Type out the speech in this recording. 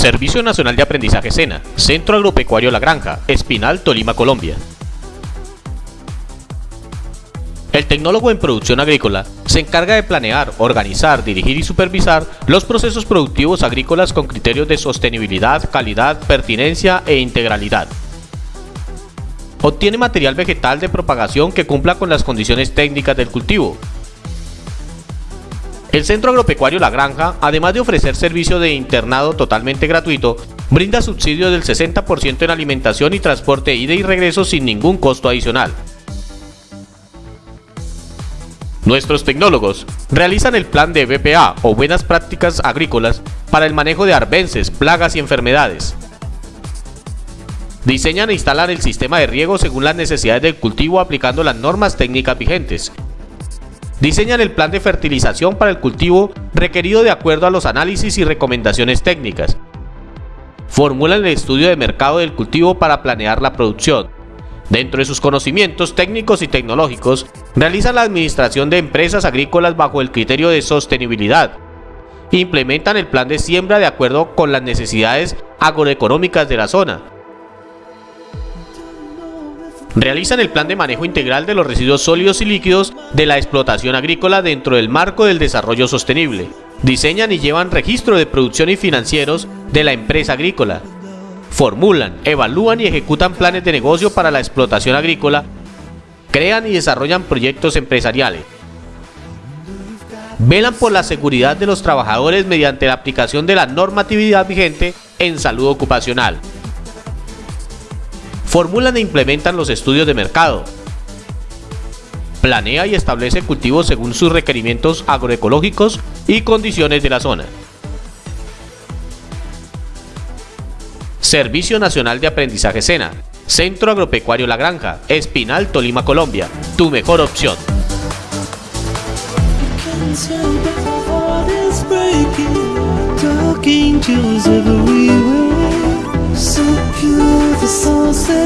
Servicio Nacional de Aprendizaje SENA, Centro Agropecuario La Granja, Espinal, Tolima, Colombia. El tecnólogo en producción agrícola se encarga de planear, organizar, dirigir y supervisar los procesos productivos agrícolas con criterios de sostenibilidad, calidad, pertinencia e integralidad. Obtiene material vegetal de propagación que cumpla con las condiciones técnicas del cultivo, el Centro Agropecuario La Granja, además de ofrecer servicio de internado totalmente gratuito, brinda subsidio del 60% en alimentación y transporte ida y regreso sin ningún costo adicional. Nuestros tecnólogos realizan el plan de BPA o Buenas Prácticas Agrícolas para el manejo de arbences, plagas y enfermedades. Diseñan e instalan el sistema de riego según las necesidades del cultivo aplicando las normas técnicas vigentes diseñan el plan de fertilización para el cultivo requerido de acuerdo a los análisis y recomendaciones técnicas. Formulan el estudio de mercado del cultivo para planear la producción. Dentro de sus conocimientos técnicos y tecnológicos, realizan la administración de empresas agrícolas bajo el criterio de sostenibilidad. Implementan el plan de siembra de acuerdo con las necesidades agroeconómicas de la zona realizan el plan de manejo integral de los residuos sólidos y líquidos de la explotación agrícola dentro del marco del desarrollo sostenible. Diseñan y llevan registro de producción y financieros de la empresa agrícola. Formulan, evalúan y ejecutan planes de negocio para la explotación agrícola. Crean y desarrollan proyectos empresariales. Velan por la seguridad de los trabajadores mediante la aplicación de la normatividad vigente en salud ocupacional formulan e implementan los estudios de mercado, planea y establece cultivos según sus requerimientos agroecológicos y condiciones de la zona. Servicio Nacional de Aprendizaje SENA, Centro Agropecuario La Granja, Espinal, Tolima, Colombia, tu mejor opción. to